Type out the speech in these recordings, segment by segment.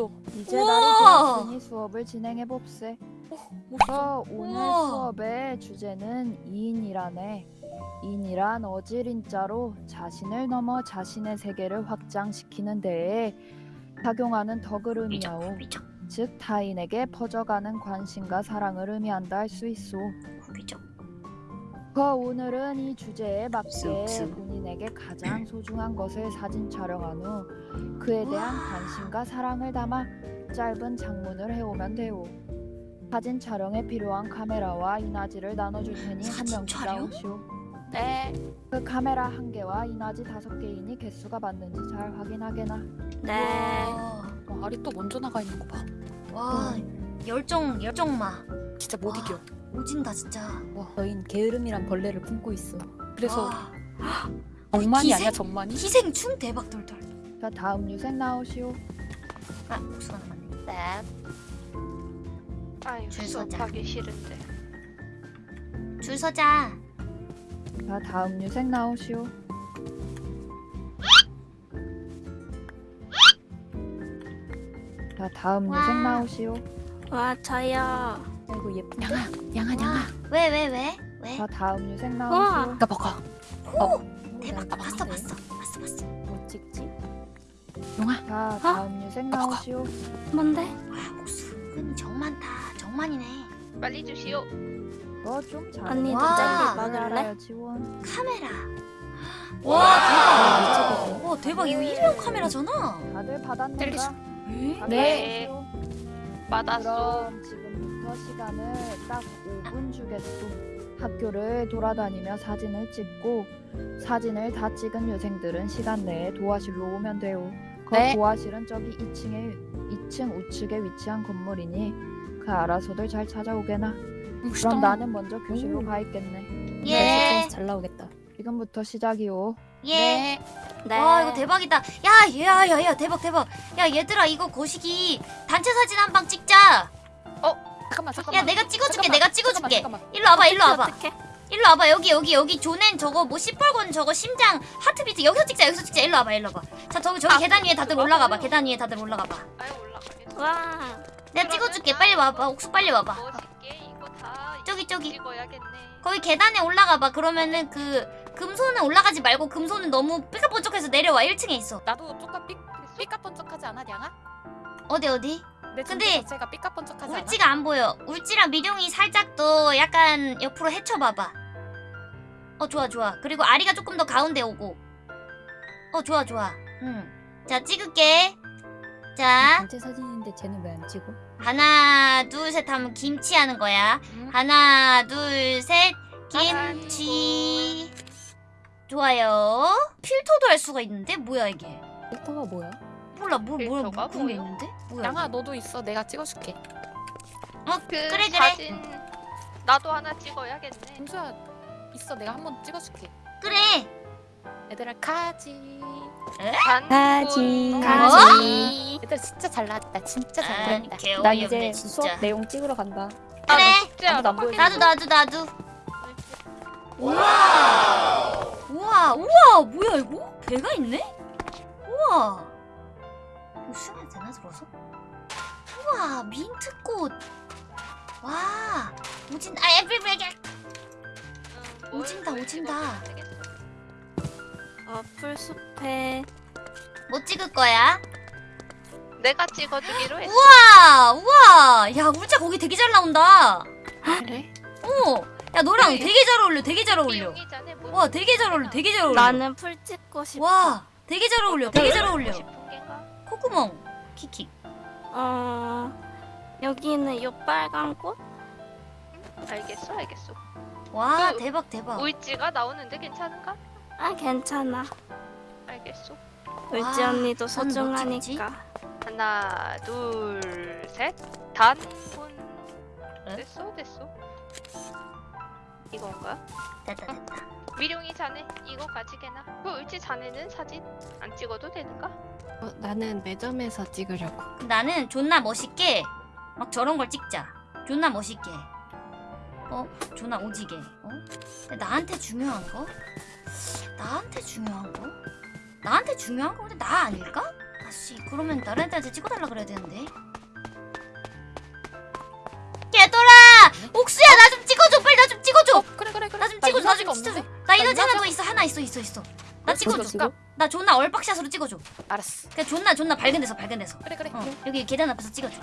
또 반했어. 이제 우와. 날이 되었으니 수업을 진행해 봅세. 어, 오늘 우와. 수업의 주제는 이인이라네. 인이란 어질인자로 자신을 넘어 자신의 세계를 확장시키는 데에 작용하는 덕을 의미하오. 즉 타인에게 퍼져가는 관심과 사랑을 의미한다 할 수 있어. 그 오늘은 이 주제에 맞게. 본인에게 가장 소중한 것을 사진 촬영한 후 그에 대한. 관심과 사랑을 담아 짧은 장문을 해오면 돼요. 사진 촬영에 필요한 카메라와 이나지를 나눠줄 테니 한 사진 명씩 촬영? 나오시오. 네. 그 카메라 한 개와 이나지 다섯 개이니 개수가 맞는지 잘 확인하게나. 네. 와, 알이 또 먼저 나가 있는 거 봐. 와 열정 열정 마 진짜 못 와. 이겨. 오진다 진짜 와. 너흰 게으름이란 벌레를 품고 있어. 그래서 와. 정만이 희생? 아니야 정만이? 희생충 대박 돌돌 자 다음 유생 나오시오. 아 남았네 네. 아유 줄 서자. 수업하기 싫은데. 줄 서자 자 다음 유생 나오시오. 자 다음 와. 유생 나오시오. 와 저요. 아이고 예쁜 양아, 양아, 양아. 왜 왜 왜 왜? 자 다음 유생 나오시오. 나 먹어. 대박 나 봤어 봤는데. 봤어 봤어 봤어 뭐 찍지? 용아. 자 다음 유생 나오시오. 뭔데? 와 목수 은근히 정 많다 정 많이네 빨리 주시오. 너좀 잘. 언니도 알아요, 먹을래? 지원. 카메라 아, 와 대박 와 대박 이거 일회용 카메라잖아 다들 받았는가? 네. 받았시오. 받았어. 그럼 지금 부터 시간을 딱 5분 주겠소. 학교를 돌아다니며 사진을 찍고 사진을 다 찍은 유생들은 시간 내에 도화실로 오면 돼요. 그 네. 도화실은 저기 2층에 2층 우측에 위치한 건물이니 그 알아서들 잘 찾아오게나. 그럼 나는 먼저 교실로 오. 가 있겠네. 예. 잘 나오겠다. 지금부터 시작이요. 예. 네. 와 이거 대박이다. 야 야야야 대박 대박. 야 얘들아 이거 거시기 단체 사진 한 방 찍자. 잠깐만, 잠깐만. 야 내가 찍어줄게 잠깐만, 내가 찍어줄게. 잠깐만, 잠깐만. 일로 와봐 일로 와봐. 어떡해? 일로 와봐 여기 여기 여기 조넨 저거 뭐 시뻘건 저거 심장 하트비트 여기서 찍자 여기서 찍자 일로 와봐 일로 와봐. 자 저기 저기 아, 계단 위에 다들 좋아. 올라가봐 계단 위에 다들 올라가봐. 와. 내가 찍어줄게 빨리 와봐 옥수 빨리 와봐. 다 저기 저기. 거기 계단에 올라가봐 그러면은 그 금손은 올라가지 말고 금손은 너무 삐까번쩍해서 내려와 1층에 있어. 나도 조금 삐, 삐까번쩍하지 않아, 양아? 어디 어디? 내 근데 근데 자체가 삐까번쩍하지 않아? 울지가 안 보여. 울지랑 미룡이 살짝 또 약간 옆으로 헤쳐봐봐. 어 좋아 좋아. 그리고 아리가 조금 더 가운데 오고. 어 좋아 좋아. 응. 자 찍을게. 자 단체 사진인데 쟤는 왜 안 찍어? 하나 둘 셋 하면 김치 하는 거야. 응. 하나 둘 셋 김치. 좋아요. 필터도 할 수가 있는데 뭐야 이게? 필터가 뭐야? 몰라 뭘 뭐야 뭐 뭐요? 있는데? 뭐야? 양아, 너도 있어. 내가 찍어줄게. 어 그 그래 그래. 사진 나도 하나 찍어야겠네. 김수야, 있어. 내가 한 번 찍어줄게. 그래. 얘들아, 가지. 가지. 어? 가지. 얘들 진짜 잘 나왔다. 진짜 잘 아, 나왔다. 개난 어이없네 이제 진짜. 수업 내용 찍으러 간다. 그래. 아무도 안 보여줘. 나도 나도 나도. 우와. 우와 우와 뭐야 이거? 배가 있네? 우와. 수면 되나 들어서? 우와 민트꽃. 와 오진 아 에브리베게. 오진다, 오진다. 어 풀숲에 뭐 찍을 거야? 내가 찍어주기로 했어. 우와 우와 야 울자 거기 되게 잘 나온다. 그래? 어. 야 너랑 네. 되게 잘 어울려 되게 잘 어울려. 와 되게 잘 어울려 되게 잘 어울려. 나는 풀 찍고 싶어. 와 되게 잘 어울려 되게 잘 어울려. 콧구멍 키키. 어 여기는 요 빨간 꽃? 알겠어, 알겠어. 와 그 대박 대박. 울지가 나오는데 괜찮은가? 아 괜찮아. 알겠어. 울지 와, 언니도? 소중하니까. 하나, 둘, 셋. 단군. 에? 됐어, 됐어. 이건가? 됐다 됐다. 미룡이 자네 이거 가지게나. 그 울지 자네는 사진 안 찍어도 되는가? 어, 나는 매점에서 찍으려고. 나는 존나 멋있게 막 저런 걸 찍자. 존나 멋있게. 어? 존나 오지게. 어? 나한테 중요한 거? 나한테 중요한 거? 나한테 중요한 건 근데 나 아닐까? 아씨 그러면 다른 애들한테 찍어달라 그래야 되는데 얘들아 옥수야 나 좀 찍어줘 빨리 나 좀 찍어줘 어, 그래 그래 그래. 나좀나 찍어줘 나 좀 찍어줘 없는데. 나 하나 이너지가 더 있어 하나 있어 있어 있어 나 찍어줘, 찍어줘 찍어. 나 존나 얼박샷으로 찍어줘 알았어. 그냥 존나 존나 밝은 데서 밝은 데서 그래 그래. 어, 그래. 여기 계단 앞에서 찍어줘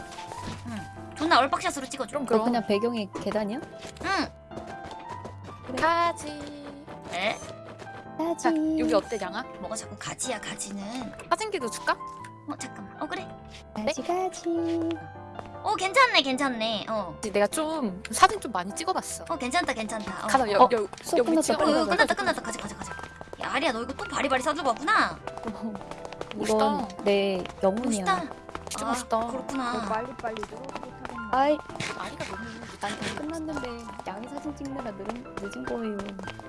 응 존나 얼박샷으로 찍어줘 그럼 너 그럼. 그냥 배경이 계단이야? 응 가지. 에? 자 여기 어때 양아? 뭐가 자꾸 가지야 가지는 사진기도 줄까? 어 잠깐만 어 그래 가지 가지. 어 괜찮네 괜찮네 어 내가 좀 사진 좀 많이 찍어봤어. 어 괜찮다 괜찮다 어. 가자 어, 여기 여기 수업 여기 끝났다. 어, 가자. 끝났다 끝났다 가자 가자 가자 야 아리야 너 이거 또 바리바리 싸들고 왔구나 이건 내 영혼이야. 멋있다 진짜 아, 멋있다. 더 그렇구나 빨리 빨리 들어오고 타겠네. 아이, 아리가 너무 난다 끝났는데 양이 사진 찍느라 늦은, 늦은 거예요.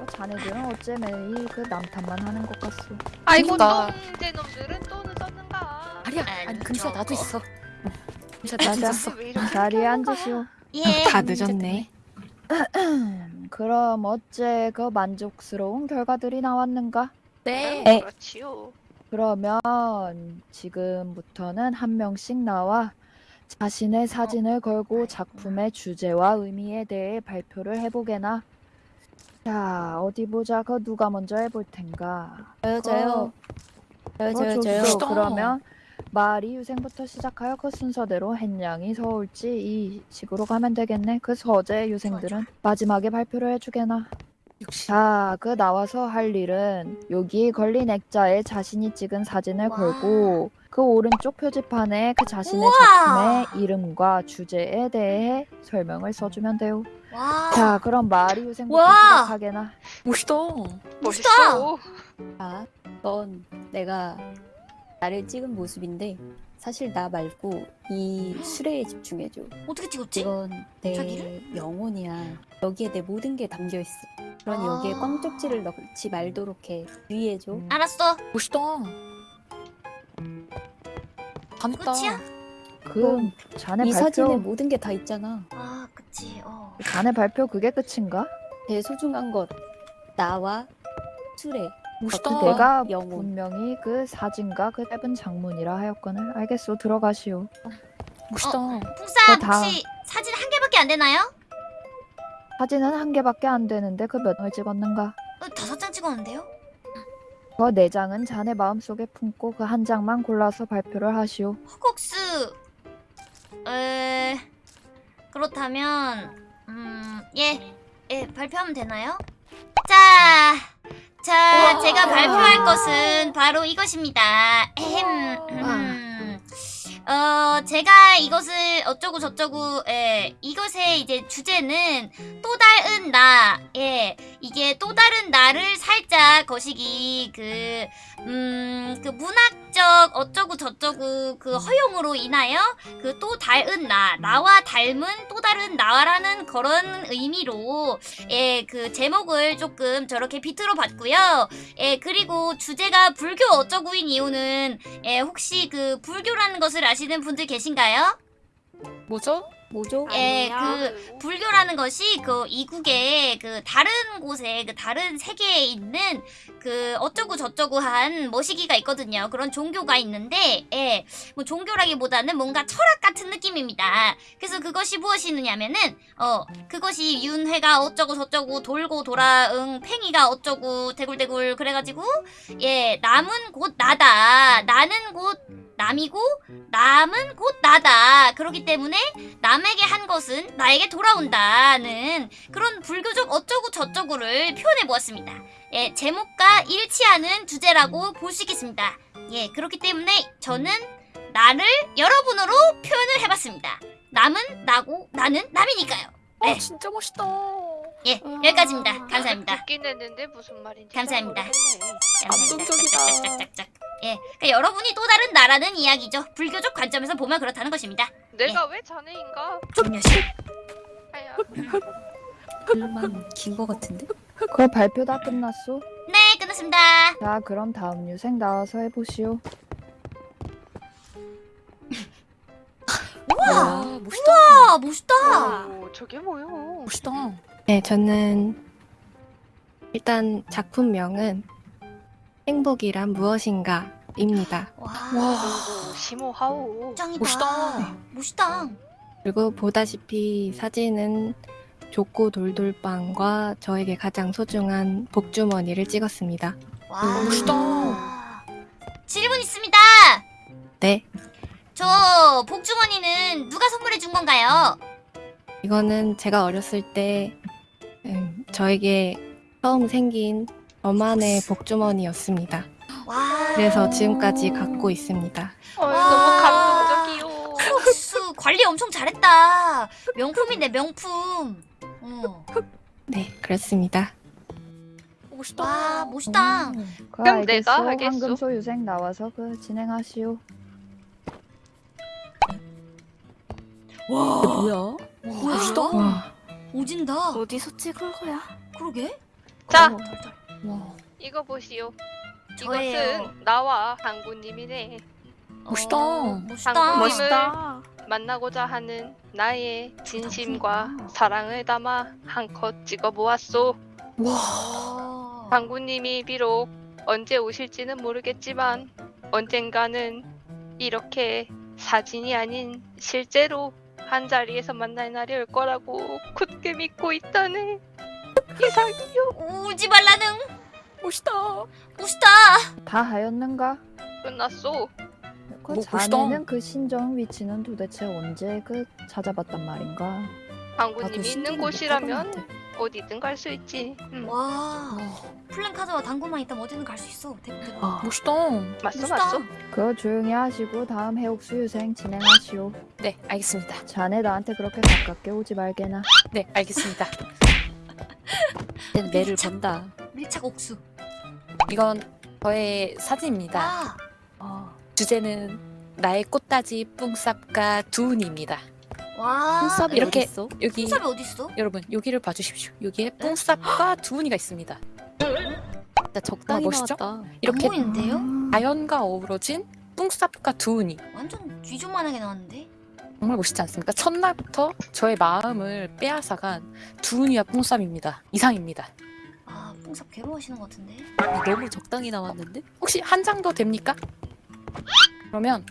어, 자네들은 어째 매일 그 남탓만 하는 것 같소. 아이고 그러니까. 놈들은 또 늦었는가 아리야 아니, 아니 금수야 나도. 있어. 이렇게 자리에 앉으시오. 예 다 늦었네. 그럼 어째 그 만족스러운 결과들이 나왔는가? 네. 에. 그렇지요 그러면 지금부터는 한 명씩 나와 자신의 사진을 걸고 작품의 주제와 의미에 대해 발표를 해보게나. 자, 어디 보자. 그 누가 먼저 해볼 텐가? 저요, 저요. 저요, 어, 저요. 그러면 마리 유생부터 시작하여 그 순서대로 햇냥이 서울지 이 식으로 가면 되겠네. 그 서재 유생들은 마지막에 발표를 해주게나. 자, 그 나와서 할 일은 여기 걸린 액자에 자신이 찍은 사진을 와. 걸고 그 오른쪽 표지판에 그 자신의 우와. 작품의 이름과 주제에 대해 설명을 써주면 돼요. 와 자, 그럼 마리 유생부터 와. 시작하게나. 멋있다. 멋있어 자, 넌 내가 나를 찍은 모습인데 사실 나 말고 이 수레에 집중해줘. 어떻게 찍었지? 이건 내 자기를? 영혼이야. 여기에 내 모든 게 담겨 있어. 그러니 여기에 아. 꽝쪽지를 넣지 말도록 해. 주의해줘. 알았어 멋있다. 감다. 끝이야? 그 자네 이 사진에 발표 모든 게 다 있잖아. 아 그치 어 자네 발표 그게 끝인가? 제일 소중한 것 나와 수레. 멋있다. 어, 내가 영혼. 분명히 그 사진과 그 짧은 장문이라 하였거늘 알겠소 들어가시오. 멋있다. 풍쌈 그 다음. 혹시 사진 한 개밖에 안 되나요? 사진은 한 개밖에 안 되는데 그 몇 장을 찍었는가? 어, 다섯 장 찍었는데요? 그 네 장은 자네 마음속에 품고 그 한 장만 골라서 발표를 하시오. 허걱스 에 그렇다면 음 예 예, 발표하면 되나요? 자, 자 제가 발표할 것은 바로 이것입니다. 음. 어 제가 이것을 어쩌고 저쩌고 예 이것의 이제 주제는 또 다른 나 예 이게 또 다른 나를 살짝 거시기 그 음, 그 문학적 어쩌고 저쩌고 그 허용으로 인하여 그 또 다른 나, 나와 닮은 또 다른 나라는 그런 의미로 예, 그 제목을 조금 저렇게 비트로 봤고요. 예, 그리고 주제가 불교 어쩌고인 이유는 예, 혹시 그 불교라는 것을 아시는 분들 계신가요? 뭐죠? 뭐죠? 예. 그 불교라는 것이 그 이국의 그 다른 곳에 그 다른 세계에 있는 그 어쩌고 저쩌고 한 머시기가 있거든요. 그런 종교가 있는데, 예, 뭐 종교라기보다는 뭔가 철학 같은 느낌입니다. 그래서 그것이 무엇이느냐면은, 어, 그것이 윤회가 어쩌고 저쩌고 돌고 돌아, 응, 팽이가 어쩌고 대굴대굴 그래가지고, 예, 남은 곧 나다. 나는 곧 남이고, 남은 곧 나다. 그렇기 때문에 남에게 한 것은 나에게 돌아온다는 그런 불교적 어쩌고 저쩌고를 표현해 보았습니다. 예, 제목과 일치하는 주제라고 볼 수 있겠습니다. 예, 그렇기 때문에 저는 나를 여러분으로 표현을 해봤습니다. 남은 나고 나는 남이니까요. 네. 어 진짜 멋있다. 예, 여기까지입니다. 감사합니다. 듣긴 했는데 무슨 말인지 감사합니다. 감동적이다. 짝짝짝짝짝짝. 예, 그러니까 여러분이 또 다른 나라는 이야기죠. 불교적 관점에서 보면 그렇다는 것입니다. 내가 왜 자네인가? 조녀시. 아야 글만 긴거 같은데? 그 발표 다 끝났소? 네, 끝났습니다. 자, 그럼 다음 유생 나와서 해보시오. 우와, 와 멋있다. 우와, 멋있다. 오, 저게 뭐요? 멋있다. 네, 저는 일단 작품명은 행복이란 무엇인가입니다. 와, 오, 심오하오. 짱이다. 멋있다. 멋있다. 그리고 보다시피 사진은 족구 돌돌빵과 저에게 가장 소중한 복주머니를 찍었습니다. 와, 멋있다. 질문 있습니다. 네, 저 복주머니는 누가 선물해 준 건가요? 이거는 제가 어렸을 때 음, 저에게 처음 생긴 저만의 복주머니였습니다. 와. 그래서 지금까지 갖고 있습니다. 어, 와. 너무 감동적이요. 옥수 관리 엄청 잘했다. 명품인데 명품. 어. 네, 그렇습니다. 멋있다. 와 멋있다. 그 그럼 알겠소. 내가 하겠소. 황금 소 유생 나와서 그 진행하시오. 와 뭐야? 멋있다. 와, 오진다. 어디서 찍은 거야? 그러게. 자, 와. 이거 보시오. 저예요. 이것은 나와 당구님이네. 멋있다. 어, 멋있다. 당구님을 멋있다. 만나고자 하는 나의 진심과 사랑을 담아 한컷 찍어보았소. 와. 와. 당구님이 비록 언제 오실지는 모르겠지만 언젠가는 이렇게 사진이 아닌 실제로 한 자리에서 만날 날이 올 거라고 굳게 믿고 있다네. 이상이요. 울지 말라는. 멋있다. 멋있다. 다 하였는가? 끝났소. 그 뭐. 자네는 그 신정 위치는 도대체 언제 그 찾아봤단 말인가? 당구님이 있는 곳이라면 어디든 갈 수 있지. 음, 와. 와. 플랜 카드와 당구만 있다면 어디든 갈 수 있어. 대박 대박. 아, 멋있다. 맞소 멋있다. 맞소. 그거 조용히 하시고 다음 해옥수 유생 진행하시오. 네, 알겠습니다. 자네 나한테 그렇게 가깝게 오지 말게나. 네, 알겠습니다. 쟤는 매를 건다. 밀착 옥수. 이건 저의 사진입니다. 와. 어, 주제는 나의 꽃다지 뿡쌉과 두운입니다. 와. 뽕쌉이 이렇게- 어딨어? 여기 뽕삽이 어디 있어? 여러분 여기를 봐주십시오. 여기에 뿡쌉과 두운이가 있습니다. 진짜 적당히 아, 멋있죠? 나왔다. 이렇게 안 보이는데요? 자연과 어우러진 뿡쌉과 두운이 완전 쥐좀만하게 나왔는데? 정말 멋있지 않습니까? 첫날부터 저의 마음을 빼앗아간 두운이와 뿡쌉입니다. 이상입니다. 아, 뽕삽 괴로워하시는 것 같은데? 아니, 너무 적당히 나왔는데? 혹시 한 장 더 됩니까? 그러면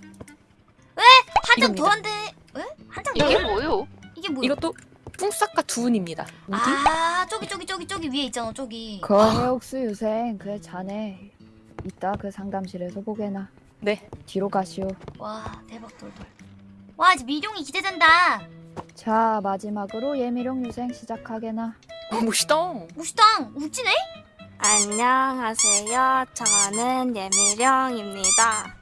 한 장. 더 한대. 왜? 한장 더? 이게 뭐요? 이게 뭐야? 이것도 뿡쌉과 두운입니다. 아, 저기 저기 저기 저기 위에 있잖아, 저기. 그 해옥수 유생 그 자네 이따 그 상담실에서 보게나. 네. 뒤로 가시오. 와, 대박 돌돌. 와, 이제 미룡이 기대된다. 자 마지막으로 예미룡 유생 시작하게나. 어, 멋있다. 멋있다. 울지네? 안녕하세요. 저는 예미령입니다.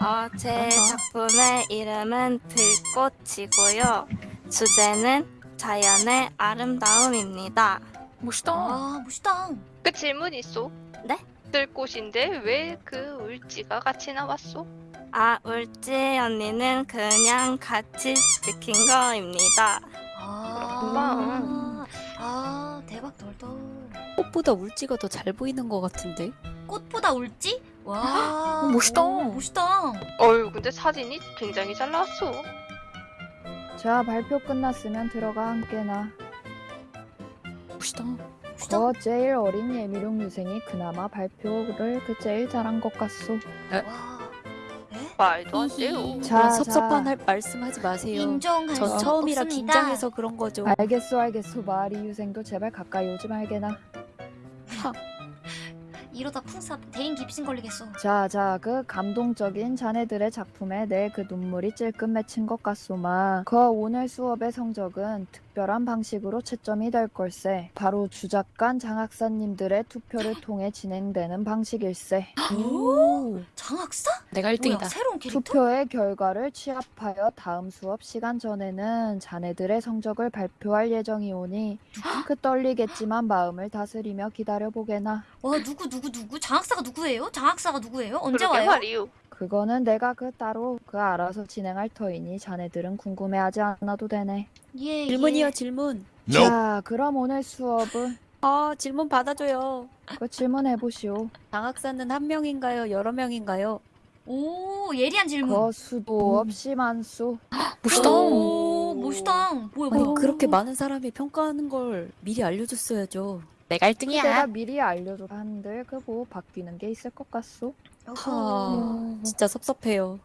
어, 제 작품의 이름은 들꽃이고요. 주제는 자연의 아름다움입니다. 멋있다. 아, 멋있다. 그 질문 있소? 네? 들꽃인데 왜 그 울지가 같이 나왔소? 아, 울지 언니는 그냥 같이 찍힌 거입니다. 아, 그렇구나. 아, 대박 돌돌. 꽃보다 울지가 더 잘 보이는 것 같은데? 꽃보다 울지? 와, 어, 멋있다. 오, 멋있다. 어유 근데 사진이 굉장히 잘 나왔어. 자 발표 끝났으면 들어가 함께나. 멋있다. 멋있다. 거 제일 어린 예미룡 유생이 그나마 발표를 그 제일 잘한 것 같소. 와, 에? 말도 안. 돼요. 자, 자, 섭섭한 자. 할 말씀하지 마세요. 인정할 전수 처음이라 없습니다. 긴장해서 그런 거죠. 알겠소 알겠소 마리 유생도 제발 가까이 오지 말게나. 이러다 풍삽 대인 기피증 걸리겠어. 자, 자, 그 감동적인 자네들의 작품에 내 그 눈물이 찔끔 맺힌 것 같소만. 그 오늘 수업의 성적은 특 별한 방식으로 채점이 될 걸세. 바로 주작관 장학사님들의 투표를 통해 진행되는 방식일세. 오, 장학사? 내가 뭐야, 1등이다. 새로운 캐릭터? 투표의 결과를 취합하여 다음 수업 시간 전에는 자네들의 성적을 발표할 예정이 오니 그 떨리겠지만 마음을 다스리며 기다려보게나. 와, 누구 누구 누구? 장학사가 누구예요? 장학사가 누구예요? 언제 와요? 말이요. 그거는 내가 그 따로 그 알아서 진행할 터이니 자네들은 궁금해하지 않아도 되네. 예, 질문이요, 예. 질문. 자, 그럼 오늘 수업은 아, 질문 받아줘요. 그 질문해 보시오. 장학사는 한 명인가요? 여러 명인가요? 오, 예리한 질문. 거 수도 없이 많소. 멋있다. 오, 멋있다. 뭐야, 아니, 뭐야. 그렇게 많은 사람이 평가하는 걸 미리 알려줬어야죠. 내가 내가 1등이야. 미리 알려줘 한들 그뭐 바뀌는 게 있을 것 같소? 하, 진짜 섭섭해요.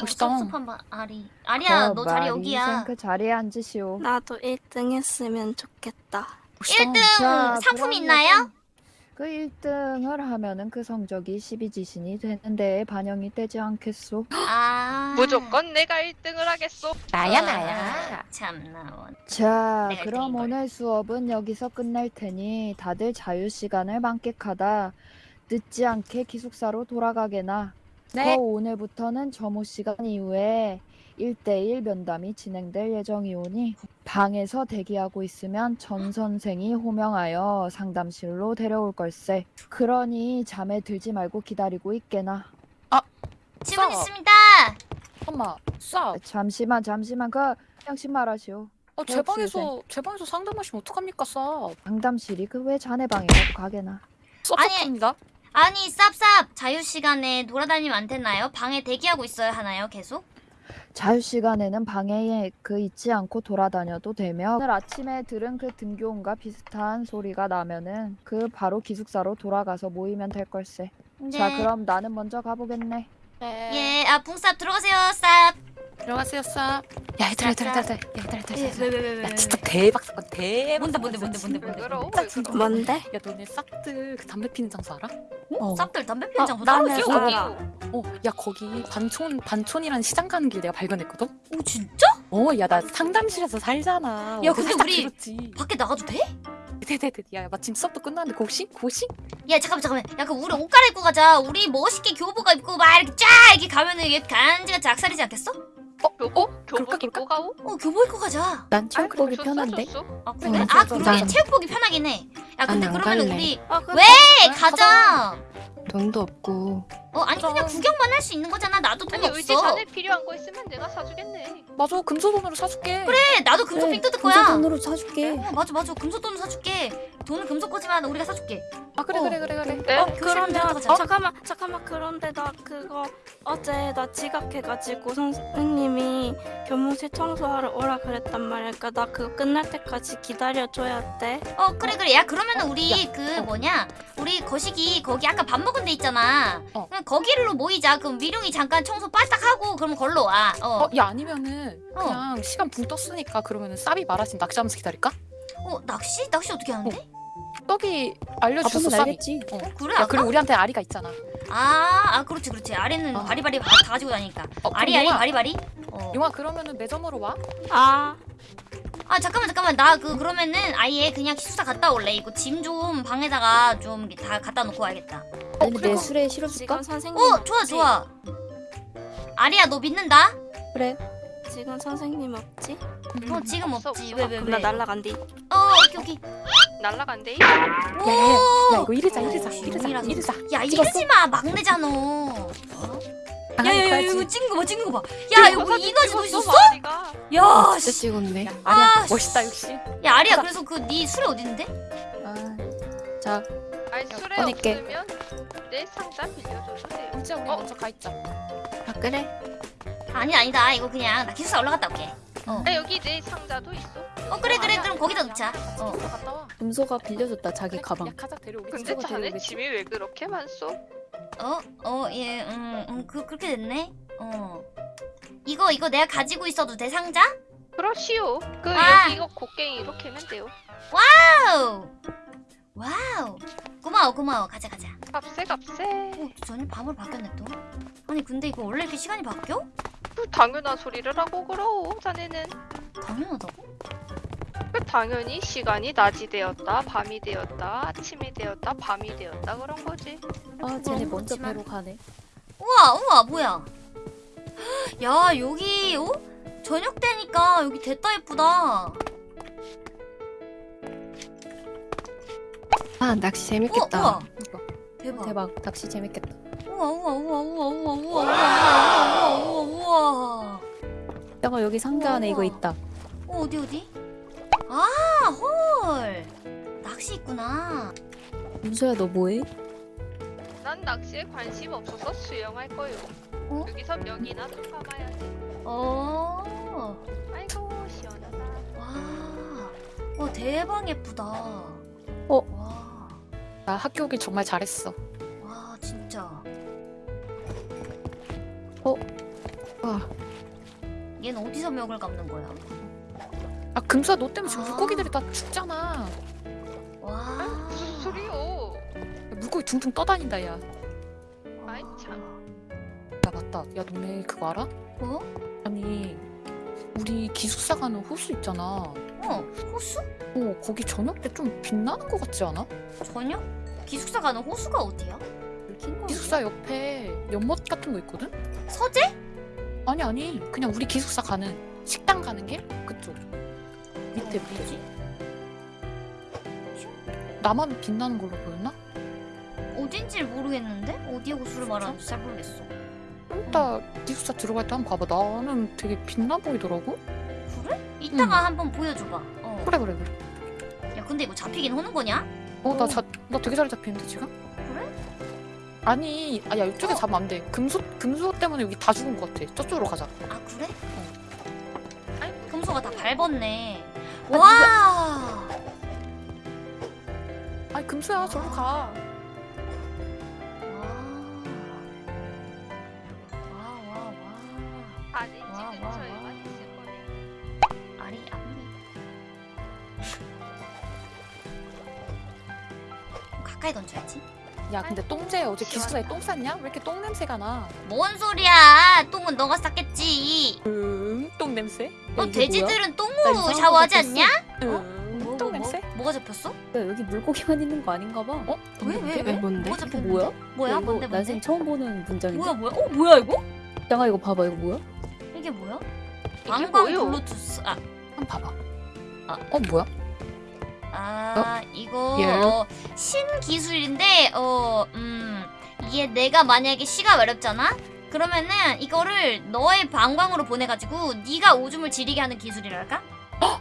멋있다. 섭섭한 바 아리. 아리야 그너 자리 여기야. 생그 자리에 앉으시오. 나도 1등 했으면 좋겠다. 멋있다. 1등 자, 상품 있나요? 그 1등을 하면은 그 성적이 12지신이 되는데 반영이 되지 않겠소? 아. 무조건 내가 1등을 하겠소. 나야 아, 나야. 참나. 원. 자, 내가 그럼. 오늘 수업은 여기서 끝날 테니 다들 자유 시간을 만끽하다 늦지 않게 기숙사로 돌아가게나. 네. 그 오늘부터는 점호 시간 이후에 1대1 면담이 진행될 예정이오니 방에서 대기하고 있으면 전 선생이 호명하여 상담실로 데려올 걸세. 그러니 잠에 들지 말고 기다리고 있게나. 지문 써. 있습니다. 엄마, 싸. 잠시만, 잠시만. 그 양심 말하시오. 어, 제 방에서 제 방에서 상담하시면 어떡합니까, 싸. 상담실이 그 왜 자네 방이라도 가게나. 아니 쌉쌉 자유 시간에 돌아다니면 안 되나요? 방에 대기하고 있어야 하나요? 계속? 자유 시간에는 방에 그 있지 않고 돌아다녀도 되며 오늘 아침에 들은 그 등교음과 비슷한 소리가 나면은 그 바로 기숙사로 돌아가서 모이면 될 걸세. 네. 자, 그럼 나는 먼저 가보겠네. 네. 예, 아 붕쌉 들어가세요, 쌉. 들어가세요, 싸. 야, 얘들아, 얘들아, 얘들아, 얘들아, 얘들아, 예, 얘들아. 왜왜왜 야, 진짜 대박 사건, 대박. 뭔데, 뭔데, 뭔데, 뭔데, 뭔데, 왜. 뭔데? 야, 너네 싹들 그 담배 피는 장소 알아? 어, 쌉들 담배 피는 어, 장소 따로 나는 있어? 알아. 어, 야, 거기 반촌, 반촌이라는 시장 가는 길 내가 발견했거든? 오 진짜? 어, 야, 나 상담실에서 살잖아. 야, 근데 살짝 우리- 들었지. 밖에 나가도 돼? 네네네. 야, 마침 수업도 끝났는데 고시? 고시? 야 잠깐만 잠깐만 약간 우리 옷 갈아입고 가자 우리 멋있게 교복을 입고 막 이렇게 쫙 이렇게 가면은 얘 간지가 작살이지 않겠어? 교복? 그럴까, 교복 입고 가오? 어 교복 입고 가자 난 체육복이 편한데? 아 그래? 어, 아 그러게. 체육복이 편하긴 해야 근데 그러면 갈래. 우리 아, 그 왜? 가자 돈도 없고 어 아니 그냥. 구경만 할 수 있는 거잖아 나도 돈 아니 없어 의지 자네 필요한 거 있으면 내가 사주겠네. 맞아, 금소돈으로 사줄게. 그래 나도 금속 삥 뜯을 거야 금소돈으로 사줄게. 어 맞아 맞아 금속돈으로 사줄게 돈은 금속 거지만 우리가 사줄게 아, 그래, 어. 그래, 그래, 그래. 네? 어문 그러면 가자 잠깐만 잠깐만 그런데 나 그거 어제 나 지각해가지고 선생님이 교무실 청소하러 오라 그랬단 말이야 그러니까 나 그거 끝날 때까지 기다려줘야 돼어 그래 그래 야 그러면은 우리 야, 그 어. 뭐냐 우리 거시기 거기 아까 밥 먹은 데 있잖아 어. 그냥 거기로 모이자 그럼 미룡이 잠깐 청소 빠딱 하고 그럼 걸로 와 어 어, 야, 아니면은 어. 그냥 시간 붕 떴으니까 그러면은 쌉이 말하신 낚시하면서 기다릴까? 어, 낚시? 낚시 어떻게 하는데? 떡이 알려줬어, 가보면 쌉이. 알겠지. 어. 그래 야, 아까? 그리고 우리한테 아리가 있잖아. 아, 아 그렇지 그렇지 아리는 어. 바리바리 다 가지고 다니니까 어, 아리 아리 바리바리 어. 용아 그러면은 매점으로 와. 아 아 잠깐만 잠깐만 나 그 그러면은 아예 그냥 기숙사 갔다 올래 이거 짐 좀 방에다가 좀 다 갖다 놓고 와야겠다 아니면 내 그리고 술에 실어줄까? 지금 선생님 어 좋아 없지? 좋아 아리야 너 믿는다? 그래. 지금 선생님 없지? 어 지금 없어, 없지 없어. 왜왜 그럼 왜? 나 날라간디 어 오케이 오케이 날라간대. 야, 야, 야, 야, 이거 이르자, 오, 이르자, 이르자, 용이라서. 이르자. 야 이러지 마 막내잖아 어? 아, 야야야. 이거 찍은 거봐 찍은 거봐야 이거 이너지도 찍었어, 있었어? 야 진짜 씨. 찍었네. 야, 아리야, 아, 멋있다 역시. 야 아리야 그래서 그 네 술이 어딨는데? 아, 자, 아니 술에 꺼낼게. 없으면 내 상자 빌려줘도 돼요. 진짜 우리 어? 먼저 가 있자. 아 그래? 아니 아니다 이거 그냥 나 기숙사 올라갔다 올게 어, 아 여기 내 상자도 있어. 어 그래 그래 그럼 거기다 놓자 어. 어. 갔다 와. 금소가 빌려줬다 자기 가방. 야, 가자 데려오겠지. 근데 자네 데려오겠지? 짐이 왜 그렇게 많소? 어? 어, 예, 음, 음, 그, 그렇게 됐네? 어. 이거, 이거 내가 가지고 있어도 돼, 상자? 그렇시오. 그 아. 여기 이거 곡괭이 이렇게 하면 돼요. 와우! 와우! 고마워, 고마워. 가자, 가자. 갑세 갑세. 어, 전혀 밤을 바뀌었네, 또. 아니, 근데 이거 원래 이렇게 시간이 바뀌어? 그 당연한 소리를 하고 그러오. 자네는 당연하다고? 그 당연히 시간이 낮이 되었다, 밤이 되었다, 아침이 되었다, 밤이 되었다 그런 거지. 아, 쟤네 너무 먼저. 배로 가네. 우와, 우와, 뭐야. 야, 여기, 어? 저녁 때니까 여기 됐다 예쁘다. 아 낚시 우와, 재밌겠다. 우와. 이거. 대박. 대박. 낚시 재밌겠다. 우와, 우와, 우와, 우와, 우와, 우와, 우와, 우와, 우와, 우와. 여기 상자 안에 이거 우와. 있다. 어, 어디 어디? 아, 헐. 낚시 있구나. 금소야 너 뭐해? 난 낚시에 관심 없어서 수영할 거요. 어? 여기서 명이나 좀 감아야지. 어. 아이고 시원하다. 와. 와, 대박 예쁘다. 어? 와. 나 학교 오길 정말 잘했어. 와 진짜. 와, 얘는 어디서 멱을 감는 거야? 아 금수야 너 때문에 지금 아. 물고기들이 다 죽잖아. 와. 무슨 소리요? 물고기 둥둥 떠다닌다 야. 아이 참. 야 맞다. 야 너네 그거 알아? 뭐? 아니 우리 기숙사 가는 호수 있잖아. 어 호수? 어 거기 저녁 때 좀 빛나는 것 같지 않아? 저녁? 기숙사 가는 호수가 어디야? 기숙사 옆에 연못 같은 거 있거든? 서재? 아니 아니 그냥 우리 기숙사 가는 식당 가는 길 그쪽 밑에 어, 밑에? 나만 빛나는 걸로 보였나? 어딘지를 모르겠는데 어디에 호수를 말하는지 잘 모르겠어. 좀 이따 기숙사 들어갈 때 한번 봐봐 나는 되게 빛나 보이더라고 그래? 이따가 한번 보여줘봐. 어. 그래 그래 그래 야 근데 이거 잡히긴 하는 거냐? 어나 나 되게 잘 잡히는데 지금? 그래? 아니 아야 이쪽에 어. 잡으면 안돼 금수 금수 때문에 여기 다 죽은 것 같아 저쪽으로 가자 아 그래? 아이, 금소가 다 밟았네. 아, 와. 아니 금수야 저로 가 근데 똥재 어제 기숙사에 똥 쌌냐? 왜 이렇게 똥 냄새가 나? 뭔 소리야? 똥은 너가 쌌겠지. 음 똥 냄새? 너 돼지들은 나 똥으로 샤워하지 거 않냐? 음, 뭐, 똥 뭐, 냄새? 뭐? 뭐 가 잡혔어? 야, 여기 물고기만 있는 거 아닌가 봐. 어? 똥 왜, 냄새? 왜, 왜? 뭔데? 뭐가 이거 잡혔는데? 뭐야? 뭐야? 뭔데, 뭔데? 난생 처음 보는 문장인데. 뭐야, 뭐야? 어, 뭐야 이거? 장아 이거 봐봐 이거 뭐야? 이게 뭐야? 방광? 블루투스. 아, 한번 봐봐 아. 어 뭐야? 아 이거 예. 어, 신기술인데 어 음 이게 내가 만약에 시가 어렵잖아? 그러면은 이거를 너의 방광으로 보내가지고 네가 오줌을 지리게 하는 기술이랄까?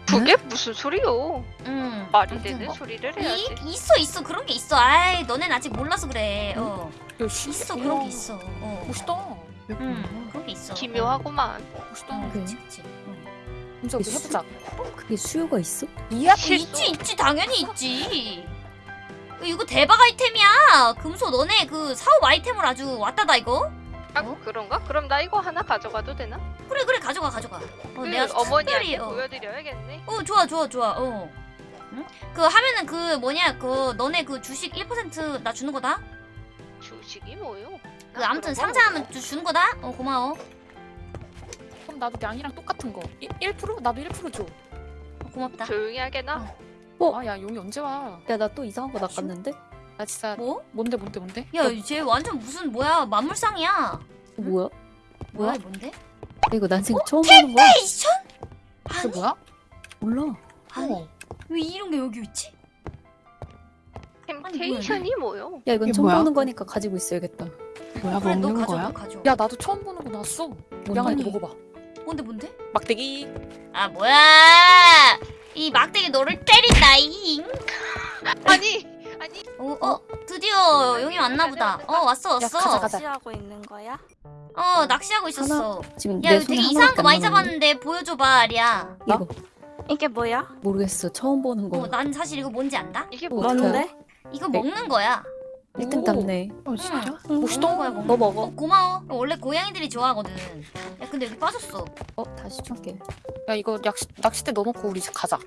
그게 무슨 소리요? 음 말이 되는 뭐, 소리를 이, 해야지. 있어 있어. 그런 게 있어. 아이 너넨 아직 몰라서 그래. 어. 야 씨, 있어 그런 게 있어. 어. 멋있다. 음, 그런 게 있어. 기묘하구만. 멋있다. 어. 그치 그치. 응. 금수 우리 해보자 그게 수요가 있어? 이야 어, 있지 있지 당연히 있지 이거 대박 아이템이야 금소 너네 그 사업 아이템을 아주 왔다다 이거 아 어? 그런가? 그럼 나 이거 하나 가져가도 되나? 그래 그래 가져가 가져가 어, 그 내가 어머니한테 어, 보여드려야겠네. 어 좋아 좋아 좋아 어 응? 그 하면은 그 뭐냐 그 너네 그 주식 1%나 주는 거다 주식이 뭐요? 그 아, 아무튼 거? 상장하면 주, 주는 거다 어 고마워 그럼 나도 양이랑 똑같은 거 1, 1%? 나도 1%줘 어, 고맙다 조용히 하게나. 어? 아 야 용이 언제 와? 야 나 또 이상한 거 낚았는데? 나 진짜 뭐? 뭔데 뭔데 뭔데? 야쟤 완전 무슨 뭐야 만물상이야 이거 뭐야? 뭐야 뭐야? 뭔데? 야, 이거 난생 처음 보는 거야. 그게 아니 뭐야? 몰라. 아니 어. 왜 이런 게 여기 있지? 템테이션이 뭐요? 야 이건 처음 뭐야? 보는 거니까 가지고 있어야겠다. 뭐야 그래 너 먹는 가져 거야? 너 가져 야 나도 처음 보는 거 나왔어 양아? 이거 먹어봐 뭔데 뭔데? 막대기 아 뭐야 이 막대기 너를 때린다 잉 아니 아니 어, 어 드디어 용이 왔나 보다 어 왔어 왔어 가자, 가자. 낚시하고 있는 거야? 어 낚시하고 있었어 지금 야내 이거 되게 이상한 거 많이. 잡았는데 보여줘봐 아리야 이거 이게 뭐야? 모르겠어. 처음 보는 거. 어, 난 사실 이거 뭔지 안다? 이게 어, 뭐야? 뭔데? 이거 네. 먹는 거야 1등 오. 땄네. 어 진짜? 먹는 거야 너 거. 먹어. 어, 고마워 원래 고양이들이 좋아하거든 야 근데 여기 빠졌어 어 다시 줄게. 야 이거 낚시, 낚싯대 넣어놓고 우리 집 가자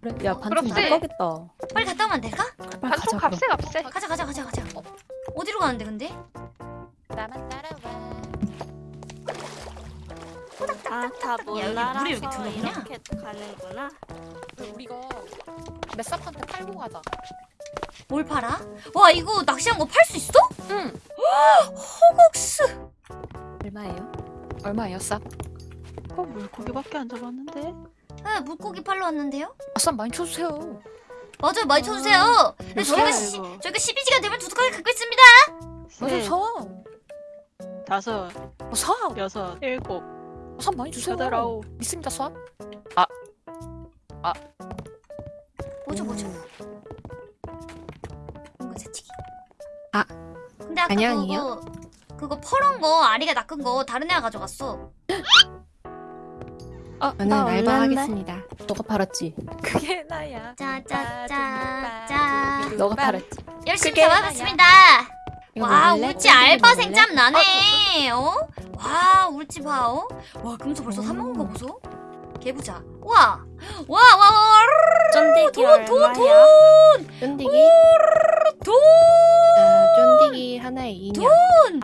그래. 야 반찬 그렇지. 못 가겠다. 빨리 갔다 오면 안 될까? 빨리 반통 가자 그럼. 값세 값세. 가자 가자 가자 가자 어, 어디로 가는데 근데? 나만 따라와 아다못 야, 여기 물이 이렇게 들어오냐? 이렇게 가는구나. 우리 이거 맷삽한테 팔고 가자 뭘 팔아? 와 이거 낚시한 거 팔 수 있어? 응 호국스 얼마예요? 얼마예요 쌉? 어, 물고기밖에 안 잡았는데? 네 물고기 팔러 왔는데요? 아싸 많이 쳐주세요 맞아요 많이 쳐주세요 네, 몇 저희가 시? 저희가 12시간 되면 두둑하게 갖고 있습니다 맞아 셋, 사 다섯, 어, 사! 여섯, 일곱, 사 많이 주세요 여덟, 아홉. 믿습니다 사 뭐죠 뭐죠 은근 새치기 아, 근데 아까 안녕이요? 그거 그거 퍼런 거 아리가 낚은 거 다른 애가 가져갔어 아, 저는? 알바하겠습니다. 너가 팔았지. 그게 나야 짜짜짜짜 너가 팔았지. 열심히 잡아봤습니다. 와? 울지 알바생? 짬 나네. 어? 와 울지 봐. 어? 와 금수 벌써 사 먹은 거 보소. 개부자. 와. 와와 와. 쫀디기 돈, 돈, 얼마야? 쫀디기? 돈. 아, 쫀디기 하나에 2년.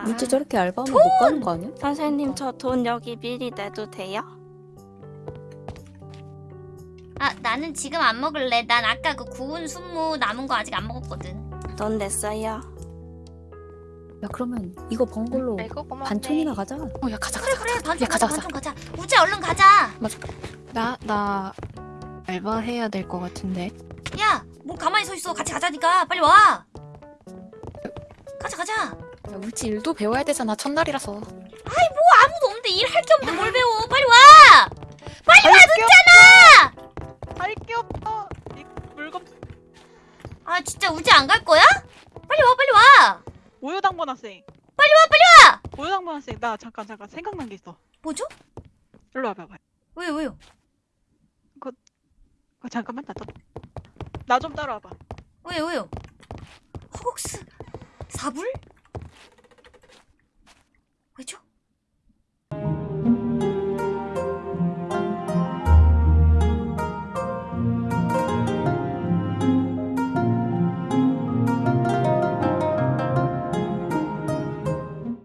물질 저렇게 알바하면 못 가는 거 아니야? 선생님 저 돈 여기 미리 내도 돼요? 아 나는 지금 안 먹을래. 난 아까 그 구운 순무 남은 거 아직 안 먹었거든. 돈 냈어요. 야 그러면 이거 번 걸로 고맙네. 반촌이나 가자. 어, 야 가자 그래 가자. 그래 야, 가자, 가자 가자. 우지 얼른 가자. 나, 나 알바 해야 될 것 같은데. 야, 뭐 가만히 서 있어. 같이 가자니까. 빨리 와. 가자, 가자. 야, 울지 일도 배워야 되잖아. 첫날이라서. 아무도 없는데 일 할 게 없는데 뭘 배워? 빨리 와. 빨리 와, 늦잖아. 할게 없어. 이 물건 아, 진짜 우지 안 갈 거야? 빨리 와, 빨리 와. 우유당번 학생. 빨리 와, 빨리 와. 우유당번 학생. 나 잠깐 잠깐 생각난 게 있어. 뭐죠? 일로 와봐. 봐. 왜요, 왜요? 어, 잠깐만 나 좀. 나좀 따라와봐. 왜요, 왜요? 허걱스 사불? 왜죠?